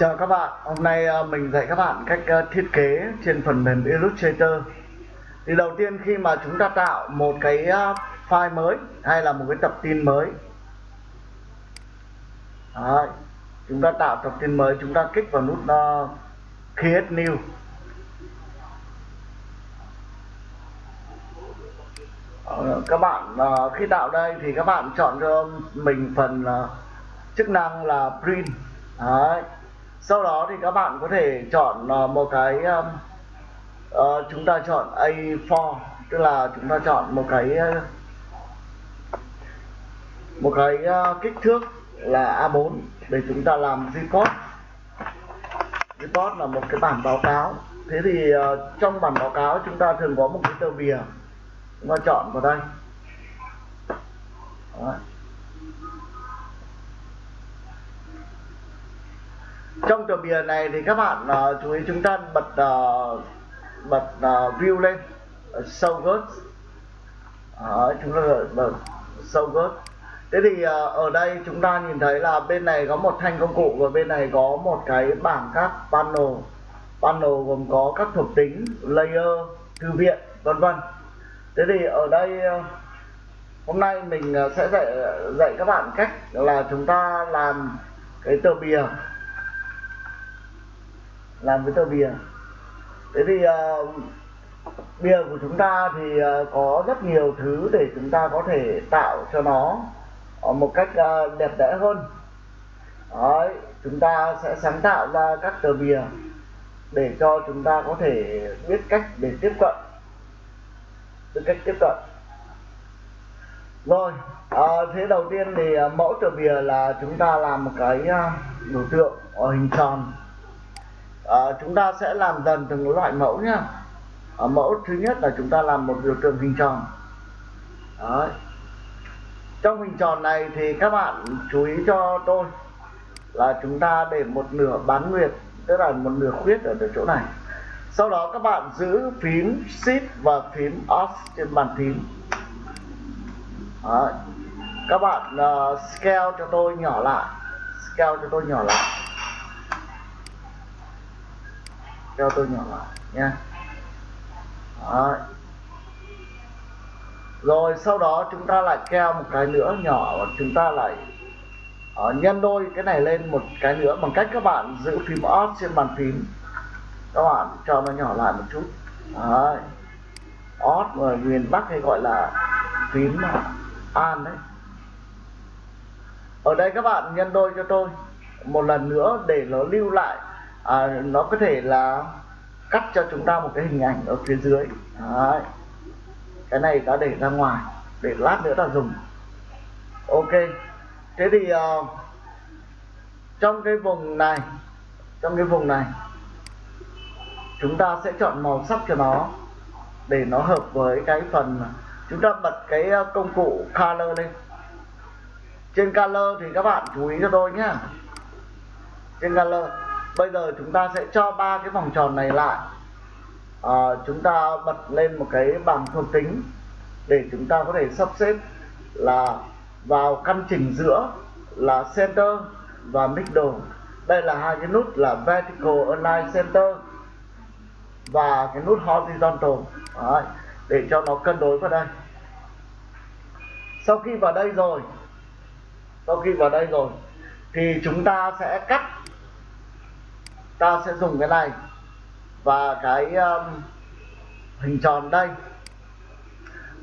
Chào các bạn, hôm nay ờ, mình dạy các bạn cách ờ, thiết kế trên phần mềm Illustrator. Thì đầu tiên khi mà chúng ta tạo một cái ờ, file mới hay là một cái tập tin mới. Đấy, Chúng ta tạo tập tin mới, chúng ta kích vào nút uh, Create New. Các bạn khi tạo đây thì các bạn chọn cho mình phần chức năng là Print. Đấy sau đó thì các bạn có thể chọn ờ, một cái uh, chúng ta chọn A4 tức là chúng ta chọn một cái ờ, một cái uh, kích thước là A4 để chúng ta làm report. Report là một cái bản báo cáo. Thế thì uh, trong bản báo cáo chúng ta thường có một cái tờ bìa. Chúng ta chọn vào đây. Đó. Trong tờ bìa này thì các bạn uh, chú ý chúng ta bật uh, bật uh, view lên uh, show good uh, chúng ta bật show good thế thì uh, ở đây chúng ta nhìn thấy là bên này có một thanh công cụ và bên này có một cái bảng các panel. Panel gồm có các thuộc tính layer thư viện vân vân. Thế thì ở đây uh, hôm nay mình sẽ dạy dạy các bạn cách là chúng ta làm cái tờ bìa làm với tờ bìa. Thế thì uh, bìa của chúng ta thì uh, có rất nhiều thứ để chúng ta có thể tạo cho nó uh, một cách uh, đẹp đẽ hơn. Đấy, chúng ta sẽ sáng tạo ra các tờ bìa để cho chúng ta có thể biết cách để tiếp cận. Biết cách tiếp cận. Rồi à, thế đầu tiên thì uh, mẫu tờ bìa là chúng ta làm một cái uh, biểu tượng ở hình tròn à, chúng ta sẽ làm dần từng loại mẫu nhá. À, mẫu thứ nhất là chúng ta làm một biểu tượng hình tròn. Đấy. trong hình tròn này thì các bạn chú ý cho tôi là chúng ta để một nửa bán nguyệt tức là một nửa khuyết ở chỗ này. Sau đó các bạn giữ phím shift và phím off trên bàn phím Đấy. các bạn uh, scale cho tôi nhỏ lại. Scale cho tôi nhỏ lại. Cho tôi nhỏ lại nha. Đấy. rồi sau đó chúng ta lại keo một cái nữa nhỏ và chúng ta lại uh, nhân đôi cái này lên một cái nữa bằng cách các bạn giữ phím Alt trên bàn phím. Các bạn cho nó nhỏ lại một chút. Đấy. Alt mà miền Bắc hay gọi là phím An đấy. Ở đây các bạn nhân đôi cho tôi một lần nữa để nó lưu lại à, nó có thể là cắt cho chúng ta một cái hình ảnh ở phía dưới. Đấy. cái này ta để ra ngoài để lát nữa ta dùng. Ok. Thế thì uh, trong cái vùng này trong cái vùng này chúng ta sẽ chọn màu sắc cho nó để nó hợp với cái phần chúng ta bật cái ờ, công cụ color lên. Trên color thì các bạn chú ý cho tôi nhé trên color bây giờ chúng ta sẽ cho ba cái vòng tròn này lại. À, chúng ta bật lên một cái bảng thuộc tính để chúng ta có thể sắp xếp là vào căn chỉnh giữa là center và middle. Đây là hai cái nút là vertical align center và cái nút horizontal. Đấy, để cho nó cân đối vào đây. Sau khi vào đây rồi sau khi vào đây rồi thì chúng ta sẽ cắt ta sẽ dùng cái này. Và cái um, hình tròn đây.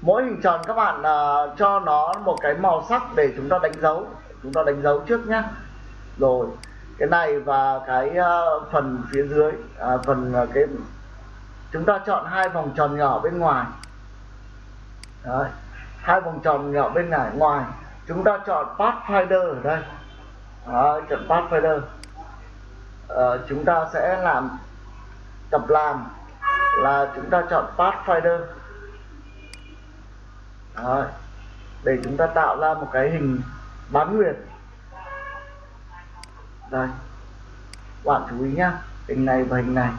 Mỗi hình tròn các bạn uh, cho nó một cái màu sắc để chúng ta đánh dấu. Chúng ta đánh dấu trước nhé rồi cái này và cái uh, phần phía dưới uh, phần uh, cái chúng ta chọn hai vòng tròn nhỏ bên ngoài. Đấy. hai vòng tròn nhỏ bên ngoài ngoài. Chúng ta chọn pathfinder ở đây. Đấy, chọn pathfinder uh, chúng ta sẽ làm tập làm là chúng ta chọn Pathfinder Rồi. để chúng ta tạo ra một cái hình bán nguyệt đây bạn chú ý nhá hình này và hình này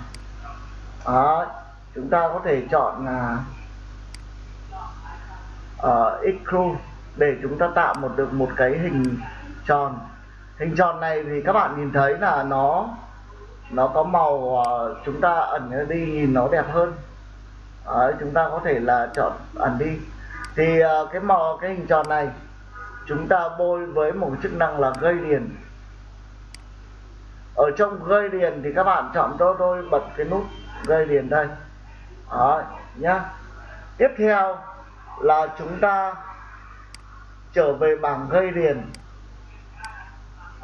Đó. chúng ta có thể chọn là uh, x để chúng ta tạo một được một cái hình tròn hình tròn này thì các bạn nhìn thấy là nó nó có màu uh, chúng ta ẩn đi nhìn nó đẹp hơn. Đấy, chúng ta có thể là chọn ẩn đi. Thì uh, cái màu cái hình tròn này chúng ta bôi với một chức năng là gây điền ở trong gây điền thì các bạn chọn cho tôi bật cái nút gây điền đây. Đấy, nhá. Tiếp theo là chúng ta trở về bảng gây điền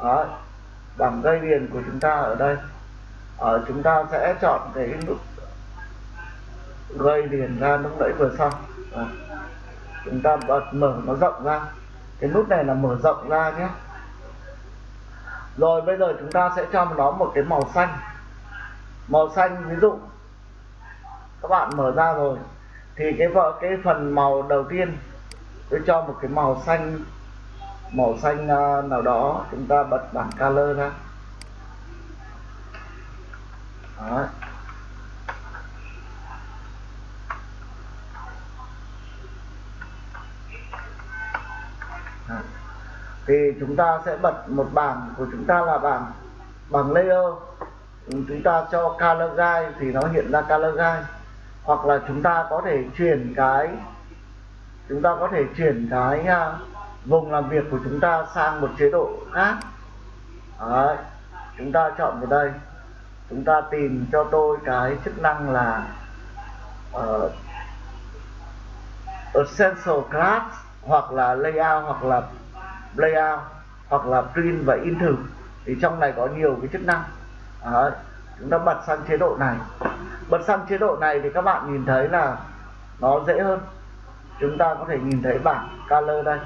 đó. bằng dây điền của chúng ta ở đây ở, chúng ta sẽ chọn cái nút gây điền ra lúc nãy vừa xong đó. chúng ta bật mở nó rộng ra cái nút này là mở rộng ra nhé rồi bây giờ chúng ta sẽ cho nó một cái màu xanh màu xanh ví dụ, các bạn mở ra rồi, thì cái vợ, cái phần màu đầu tiên, tôi cho một cái màu xanh màu xanh à, nào đó chúng ta bật bảng color ra. Đó. thì chúng ta sẽ bật một bảng của chúng ta là bảng bằng layer. Chúng ta cho color guide thì nó hiện ra color guide. Hoặc là chúng ta có thể chuyển cái chúng ta có thể chuyển cái uh, vùng làm việc của chúng ta sang một chế độ khác. Đấy. chúng ta chọn vào đây. Chúng ta tìm cho tôi cái chức năng là uh, essential class hoặc là layout hoặc là layout hoặc là print và in thử thì trong này có nhiều cái chức năng. Đấy. chúng ta bật sang chế độ này. Bật sang chế độ này thì các bạn nhìn thấy là nó dễ hơn. Chúng ta có thể nhìn thấy bảng color đây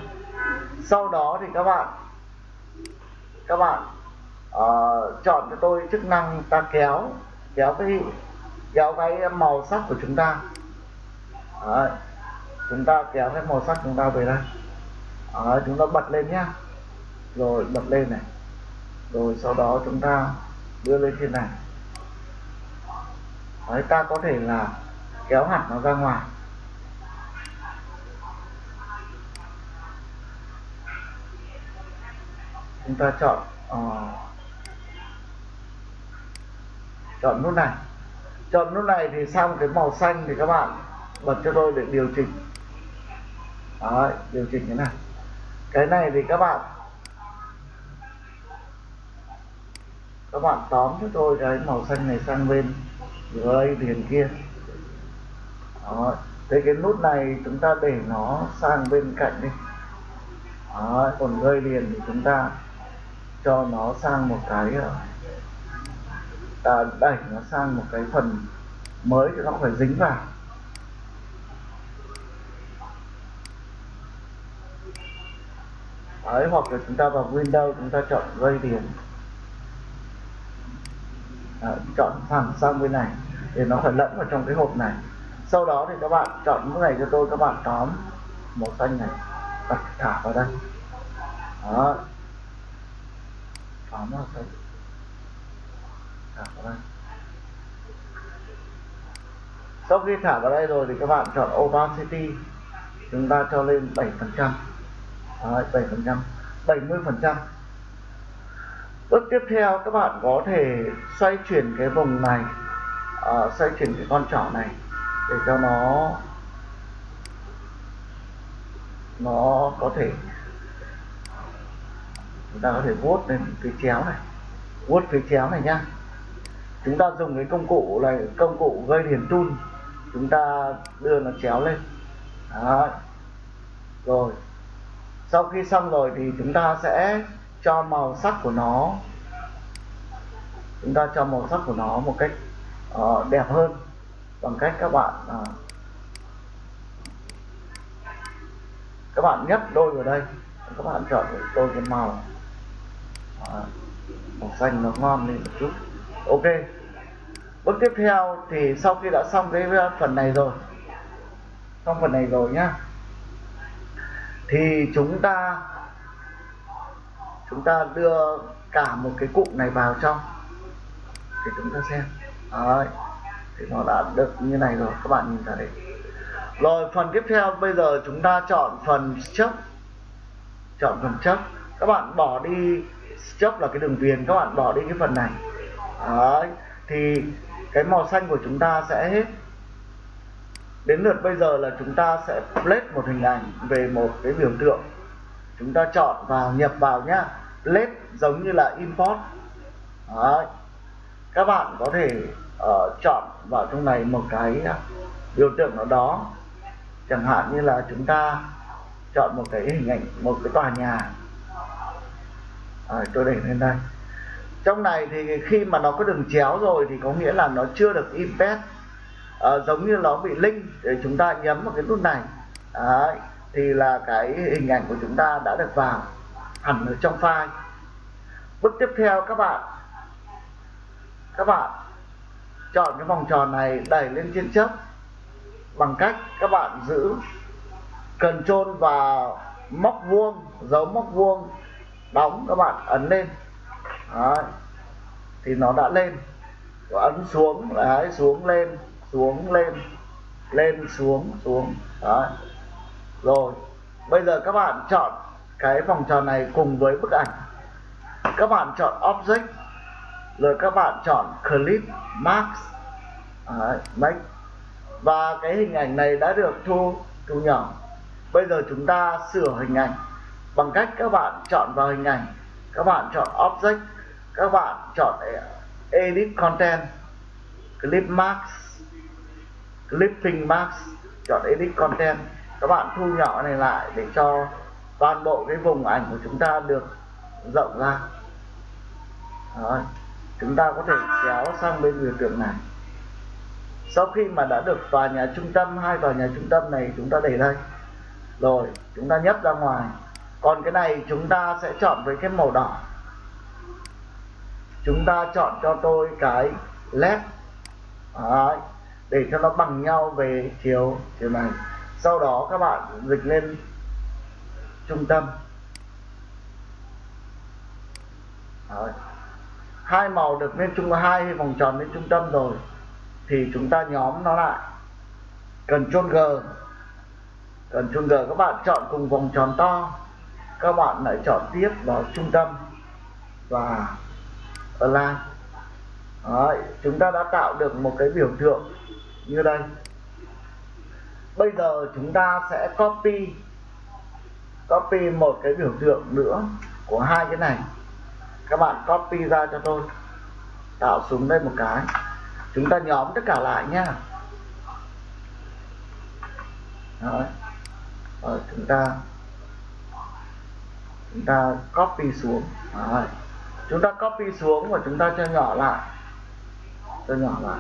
sau đó thì các bạn các bạn uh, chọn cho tôi chức năng ta kéo kéo cái kéo cái màu sắc của chúng ta. Đấy. chúng ta kéo cái màu sắc chúng ta về đây. Đấy, chúng ta bật lên nhá. Rồi bật lên này. Rồi sau đó chúng ta đưa lên trên này. Đấy, ta có thể là kéo hẳn nó ra ngoài. Chúng ta chọn uh, chọn nút này chọn nút này thì sang cái màu xanh thì các bạn bật cho tôi để điều chỉnh Đấy, điều chỉnh cái này cái này thì các bạn các bạn tóm cho tôi cái màu xanh này sang bên gray liền kia Đó. thế cái nút này chúng ta để nó sang bên cạnh đi Đó. còn gray liền thì chúng ta cho nó sang một cái à, đẩy nó sang một cái phần mới thì nó phải dính vào. Đấy, hoặc là chúng ta vào Windows chúng ta chọn Gradient à, chọn thẳng sang bên này để nó phải lẫn vào trong cái hộp này. Sau đó thì các bạn chọn cái này cho tôi các bạn tóm màu xanh này đặt thả vào đây. Đó tóm thả vào đây sau khi thả vào đây rồi thì các bạn chọn opacity chúng ta cho lên 7 phần trăm. 7 phần trăm. 70 phần trăm. Bước tiếp theo các bạn có thể xoay chuyển cái vùng này. Uh, xoay chuyển cái con trỏ này để cho nó nó có thể chúng ta có thể vuốt lên phía chéo này. Vuốt phía chéo này nhá. Chúng ta dùng cái công cụ này công cụ gây hiền tool chúng ta đưa nó chéo lên. Đó. rồi. Sau khi xong rồi thì chúng ta sẽ cho màu sắc của nó chúng ta cho màu sắc của nó một cách uh, đẹp hơn bằng cách các bạn uh, các bạn nhấp đôi vào đây. Các bạn chọn đôi cái màu uh, màu xanh nó ngon lên một chút. Ok. Bước tiếp theo thì sau khi đã xong cái uh, phần này rồi xong phần này rồi nhá thì chúng ta chúng ta đưa cả một cái cụm này vào trong thì chúng ta xem. Đấy. thì nó đã được như này rồi các bạn nhìn thấy rồi phần tiếp theo bây giờ chúng ta chọn phần chấp chọn phần chấp các bạn bỏ đi chấp là cái đường viền các bạn bỏ đi cái phần này. Đấy. thì cái màu xanh của chúng ta sẽ hết. Đến lượt bây giờ là chúng ta sẽ place một hình ảnh về một cái biểu tượng. Chúng ta chọn vào nhập vào nhá. Place giống như là import. Đấy. các bạn có thể uh, chọn vào trong này một cái ờ, biểu tượng nào đó. Chẳng hạn như là chúng ta chọn một cái hình ảnh một cái tòa nhà à, tôi để lên đây. Trong này thì khi mà nó có đường chéo rồi thì có nghĩa là nó chưa được embed à, ờ, giống như nó bị link để chúng ta nhấn vào cái nút này. Đấy, thì là cái hình ảnh của chúng ta đã được vào hẳn ở trong file. Bước tiếp theo các bạn. Các bạn chọn cái vòng tròn này đẩy lên trên chấp bằng cách các bạn giữ Ctrl và móc vuông dấu móc vuông đóng các bạn ấn lên. Đấy. thì nó đã lên. Ấn xuống đấy xuống lên xuống lên lên xuống xuống. Đấy. Rồi bây giờ các bạn chọn cái vòng tròn này cùng với bức ảnh. Các bạn chọn object rồi các bạn chọn clip max đấy, make. Và cái hình ảnh này đã được thu thu nhỏ. Bây giờ chúng ta sửa hình ảnh bằng cách các bạn chọn vào hình ảnh, các bạn chọn object, các bạn chọn ờ, edit content, clip max clipping max chọn edit content. Các bạn thu nhỏ này lại để cho toàn bộ cái vùng ảnh của chúng ta được rộng ra. Rồi. chúng ta có thể kéo sang bên biểu tượng này. Sau khi mà đã được tòa nhà trung tâm, hai tòa nhà trung tâm này chúng ta để đây. Rồi, chúng ta nhấp ra ngoài còn cái này chúng ta sẽ chọn với cái màu đỏ. Chúng ta chọn cho tôi cái led. Đấy, để cho nó bằng nhau về chiều chiều này. Sau đó các bạn dịch lên trung tâm. Đấy. hai màu được lên trung hai vòng tròn lên trung tâm rồi thì chúng ta nhóm nó lại. Cần Ctrl G. Cần Ctrl G các bạn chọn cùng vòng tròn to các bạn lại chọn tiếp vào trung tâm và online. Đấy, chúng ta đã tạo được một cái biểu tượng như đây. Bây giờ chúng ta sẽ copy copy một cái biểu tượng nữa của hai cái này. Các bạn copy ra cho tôi tạo xuống đây một cái. Chúng ta nhóm tất cả lại nhá. Đấy. Rồi, chúng ta chúng ta copy xuống. Đấy. chúng ta copy xuống và chúng ta cho nhỏ lại. Cho nhỏ lại.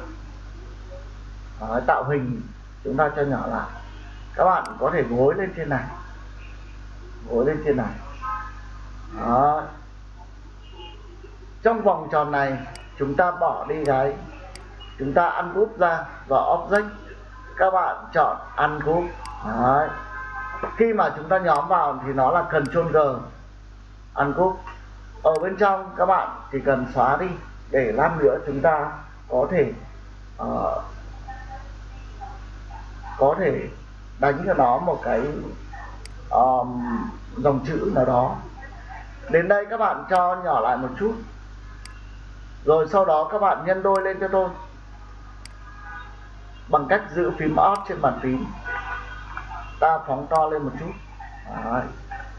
Đấy, tạo hình. Chúng ta cho nhỏ lại. Các bạn có thể gối lên trên này. Gối lên trên này. Đấy. trong vòng tròn này chúng ta bỏ đi cái chúng ta ăn úp ra và object các bạn chọn ăn úp Đấy. khi mà chúng ta nhóm vào thì nó là Ctrl G ăn úp ở bên trong các bạn chỉ cần xóa đi để lát nữa chúng ta có thể uh, có thể đánh cho nó một cái um, dòng chữ nào đó. Đến đây các bạn cho nhỏ lại một chút. Rồi sau đó các bạn nhân đôi lên cho tôi. Bằng cách giữ phím Alt trên bàn phím. Ta phóng to lên một chút. Đấy.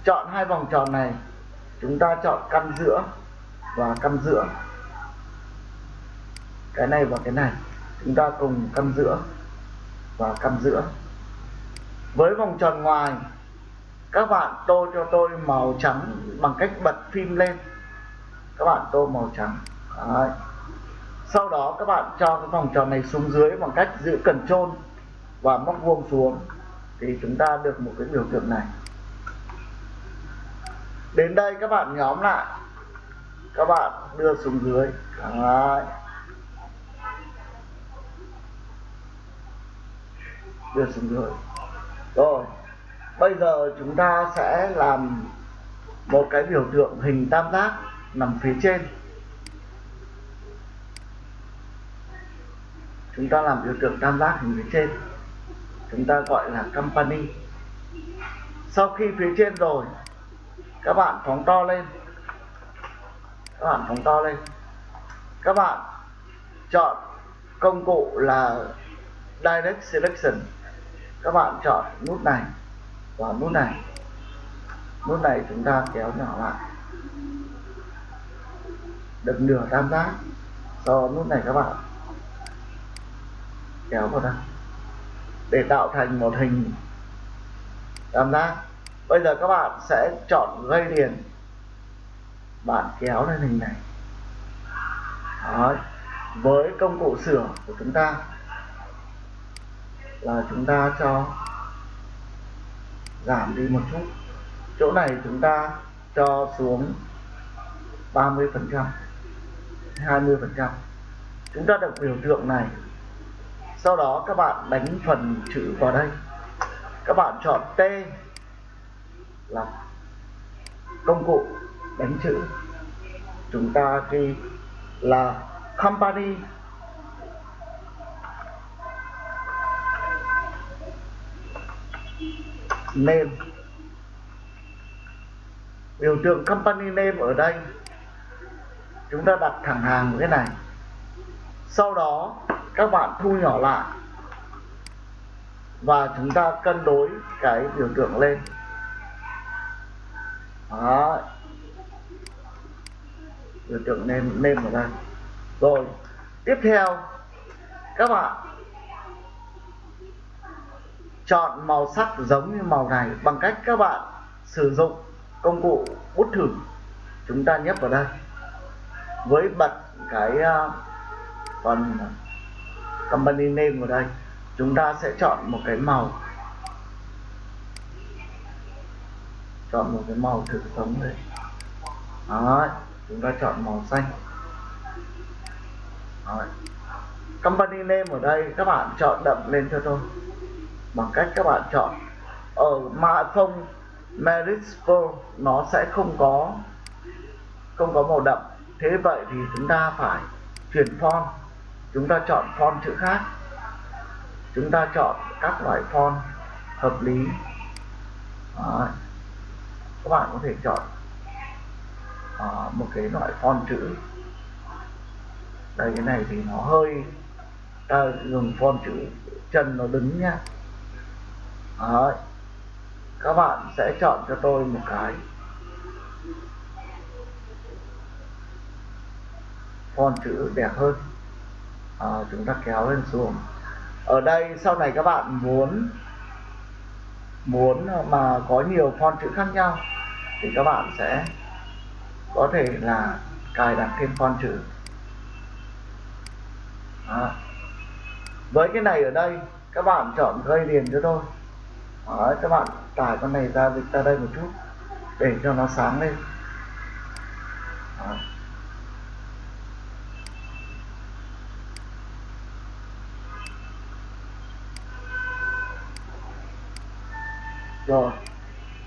chọn hai vòng tròn này chúng ta chọn căn giữa và căn giữa. Cái này và cái này. Chúng ta cùng căn giữa và căn giữa. Với vòng tròn ngoài, các bạn tô cho tôi màu trắng bằng cách bật phim lên. Các bạn tô màu trắng. Đấy. sau đó các bạn cho cái vòng tròn này xuống dưới bằng cách giữ cần trôn và móc vuông xuống. Thì chúng ta được một cái biểu tượng này đến đây các bạn nhóm lại. Các bạn đưa xuống dưới. Đấy. đưa xuống dưới. Rồi. Bây giờ chúng ta sẽ làm một cái biểu tượng hình tam giác nằm phía trên. Chúng ta làm biểu tượng tam giác hình phía trên. Chúng ta gọi là company. Sau khi phía trên rồi các bạn phóng to lên. Các bạn phóng to lên. Các bạn chọn công cụ là direct selection. Các bạn chọn nút này và nút này. Nút này chúng ta kéo nhỏ lại. Được nửa tam giác. Sau nút này các bạn kéo vào đây. Để tạo thành một hình tam giác bây giờ các bạn sẽ chọn gây liền bạn kéo lên hình này. Đó. với công cụ sửa của chúng ta là chúng ta cho giảm đi một chút. Chỗ này chúng ta cho xuống 30 phần trăm 20 phần trăm. Chúng ta được biểu tượng này. Sau đó các bạn đánh phần chữ vào đây. Các bạn chọn T là công cụ đánh chữ. Chúng ta ghi là company. Name. Biểu tượng company name ở đây, chúng ta đặt thẳng hàng cái này. Sau đó, các bạn thu nhỏ lại và chúng ta cân đối cái biểu tượng lên đó. Biểu tượng nêm nêm ở đây. Rồi tiếp theo các bạn chọn màu sắc giống như màu này bằng cách các bạn sử dụng công cụ bút thử. Chúng ta nhấp vào đây. Với bật cái uh, phần company name vào đây chúng ta sẽ chọn một cái màu chọn một cái màu thực sống đây Đó, chúng ta chọn màu xanh. Đó. company name ở đây các bạn chọn đậm lên cho tôi. Bằng cách các bạn chọn ở mã phông merispo nó sẽ không có không có màu đậm. Thế vậy thì chúng ta phải chuyển font. Chúng ta chọn font chữ khác. Chúng ta chọn các loại font hợp lý. Đó các bạn có thể chọn uh, một cái loại font chữ. Đây cái này thì nó hơi ta dùng font chữ chân nó đứng nhá. Đấy. các bạn sẽ chọn cho tôi một cái font chữ đẹp hơn. À, chúng ta kéo lên xuống. Ở đây sau này các bạn muốn muốn mà có nhiều font chữ khác nhau thì các bạn sẽ có thể là cài đặt thêm font chữ Đó. với cái này ở đây các bạn chọn gây liền cho tôi Đấy, các bạn tải con này ra dịch ra đây một chút để cho nó sáng lên Đó. rồi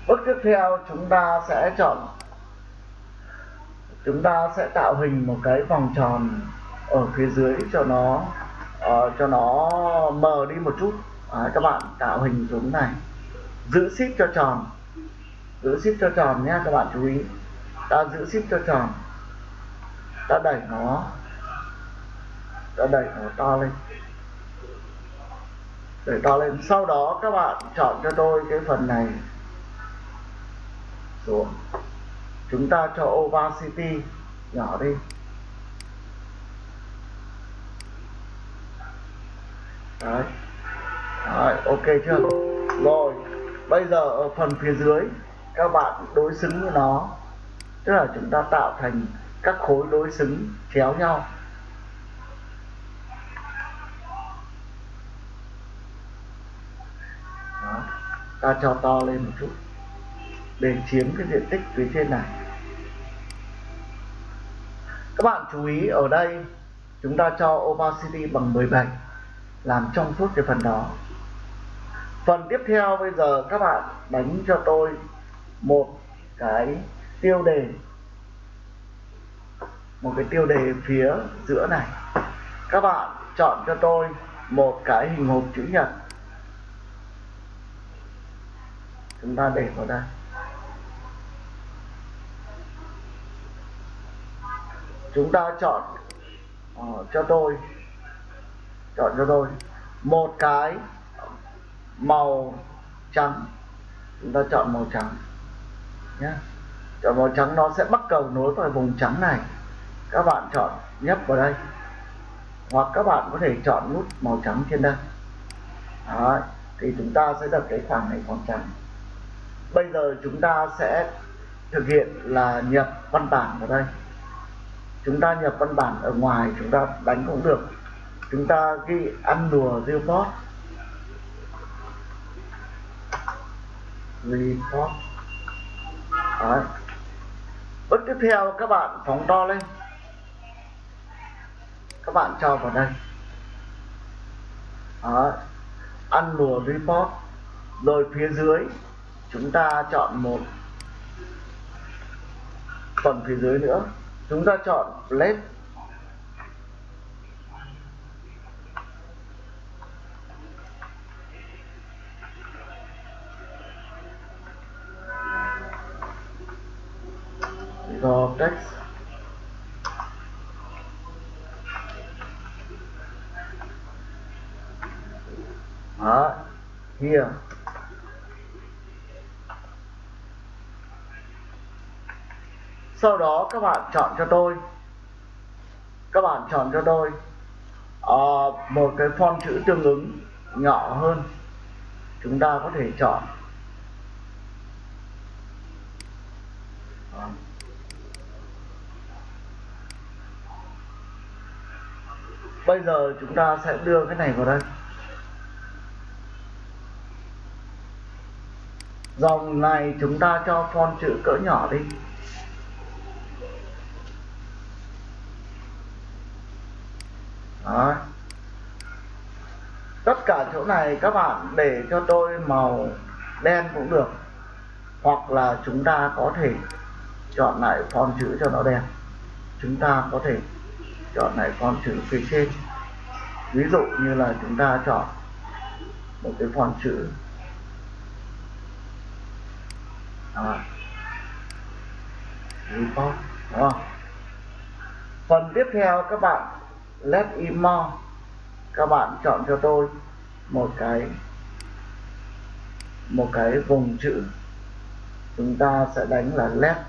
bước tiếp theo chúng ta sẽ chọn chúng ta sẽ tạo hình một cái vòng tròn ở phía dưới cho nó uh, cho nó mờ đi một chút. À, các bạn tạo hình xuống này. Giữ ship cho tròn. Giữ ship cho tròn nhé các bạn chú ý. Ta giữ ship cho tròn. Ta đẩy nó. Ta đẩy nó to lên. Để to lên. Sau đó các bạn chọn cho tôi cái phần này xuống chúng ta cho opacity nhỏ đi. Đấy. Đấy, ok chưa? Rồi bây giờ ở phần phía dưới các bạn đối xứng với nó. Tức là chúng ta tạo thành các khối đối xứng chéo nhau. Ta cho to lên một chút để chiếm cái diện tích phía trên này. Các bạn chú ý, ở đây chúng ta cho opacity bằng 17 làm trong suốt cái phần đó. Phần tiếp theo bây giờ các bạn đánh cho tôi một cái tiêu đề. Một cái tiêu đề phía giữa này. Các bạn chọn cho tôi một cái hình hộp chữ nhật. Chúng ta để vào đây. Chúng ta chọn uh, cho tôi chọn cho tôi một cái màu trắng. Chúng ta chọn màu trắng nhé. Chọn màu trắng nó sẽ bắt cầu nối vào vùng trắng này. Các bạn chọn nhấp vào đây. Hoặc các bạn có thể chọn nút màu trắng trên đây. Đó. thì chúng ta sẽ được cái khoảng này khoảng trắng. Bây giờ chúng ta sẽ thực hiện là nhập văn bản vào đây chúng ta nhập văn bản ở ngoài, chúng ta đánh cũng được. Chúng ta ghi ăn đùa report report Đấy. bước tiếp theo, các bạn phóng to lên. Các bạn cho vào đây. Đấy. ăn đùa report rồi phía dưới, chúng ta chọn một phần phía dưới nữa chúng ta chọn left do text Đó, here sau đó các bạn chọn cho tôi. Các bạn chọn cho tôi uh, một cái font chữ tương ứng nhỏ hơn. Chúng ta có thể chọn. Bây giờ chúng ta sẽ đưa cái này vào đây. Dòng này chúng ta cho font chữ cỡ nhỏ đi Đó. tất cả chỗ này các bạn để cho tôi màu đen cũng được. Hoặc là chúng ta có thể chọn lại font chữ cho nó đen chúng ta có thể chọn lại font chữ phía trên. Ví dụ như là chúng ta chọn một cái font chữ. À, report đúng không? Phần tiếp theo các bạn let in more các bạn chọn cho tôi một cái một cái vùng chữ chúng ta sẽ đánh là left.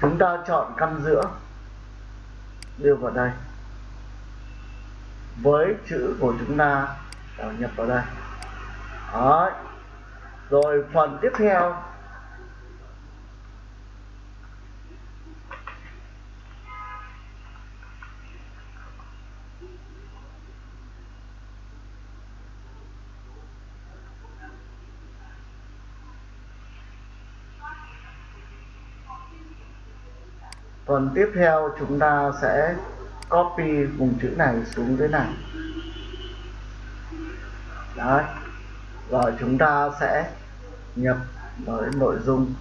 Chúng ta chọn căn giữa. Đưa vào đây với chữ của chúng ta đào nhập vào đây Đó. rồi phần tiếp theo phần tiếp theo chúng ta sẽ copy vùng chữ này xuống dưới này. Đấy. Rồi chúng ta sẽ nhập với nội dung.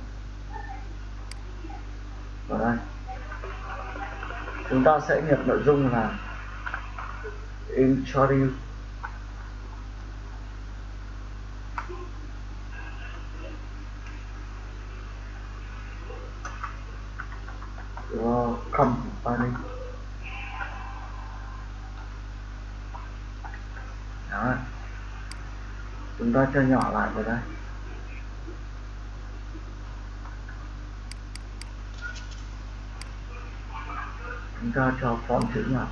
Vào đây. Chúng ta sẽ nhập nội dung là introduce của company đó chúng ta cho nhỏ lại vào đây. Chúng ta cho font chữ nhỏ.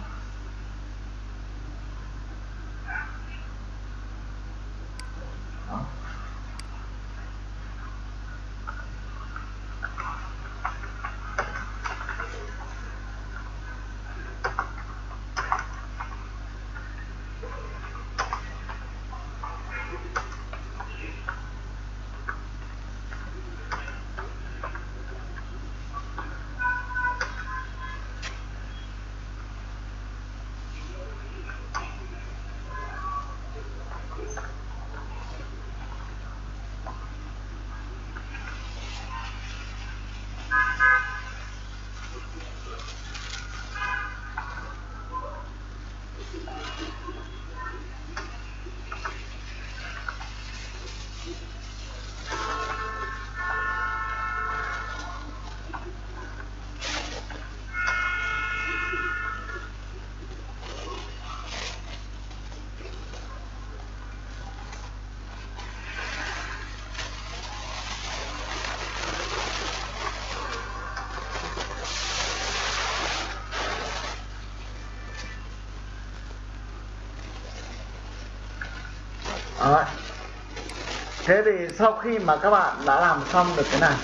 Thế thì sau khi mà các bạn đã làm xong được cái này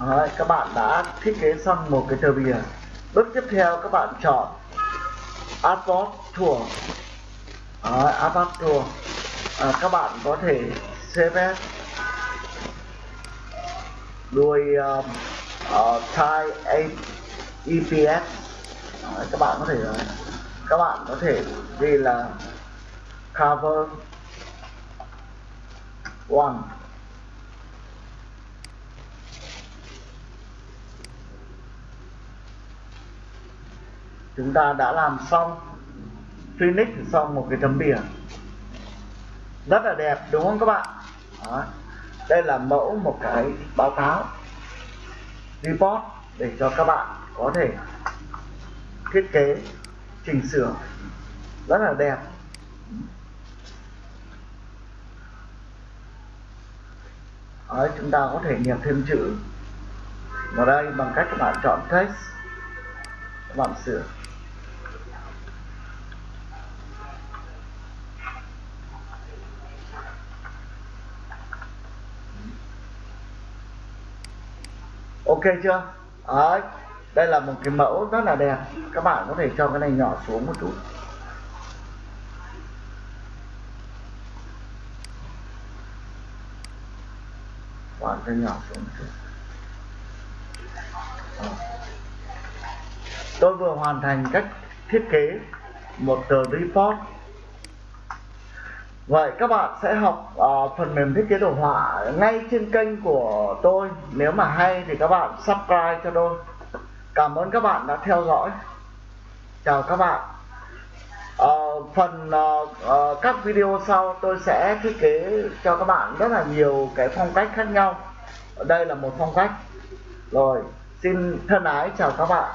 Đấy, các bạn đã thiết kế xong một cái tờ bìa. Bước tiếp theo các bạn chọn Artboard Tour. Đấy, Artboard Tour. À, các bạn có thể save đuôi um, uh, type EPS Đấy, các bạn có thể ờ, các bạn có thể ghi là cover one. Chúng ta đã làm xong Phoenix xong một cái tấm biển rất là đẹp, đúng không các bạn? Đó. đây là mẫu một cái báo cáo, report để cho các bạn có thể thiết kế, chỉnh sửa. Rất là đẹp. Đấy, chúng ta có thể nhập thêm chữ. Vào đây bằng cách các bạn chọn text các bạn sửa. Ok chưa? Đấy, đây là một cái mẫu rất là đẹp. Các bạn có thể cho cái này nhỏ xuống một chút. Cái nhỏ xuống tôi vừa hoàn thành cách thiết kế một tờ report. Vậy các bạn sẽ học uh, phần mềm thiết kế đồ họa ngay trên kênh của tôi. Nếu mà hay thì các bạn subscribe cho tôi. Cảm ơn các bạn đã theo dõi. Chào các bạn. Uh, Phần uh, uh, các video sau tôi sẽ thiết kế cho các bạn rất là nhiều cái phong cách khác nhau. Đây là một phong cách. Rồi xin thân ái chào các bạn.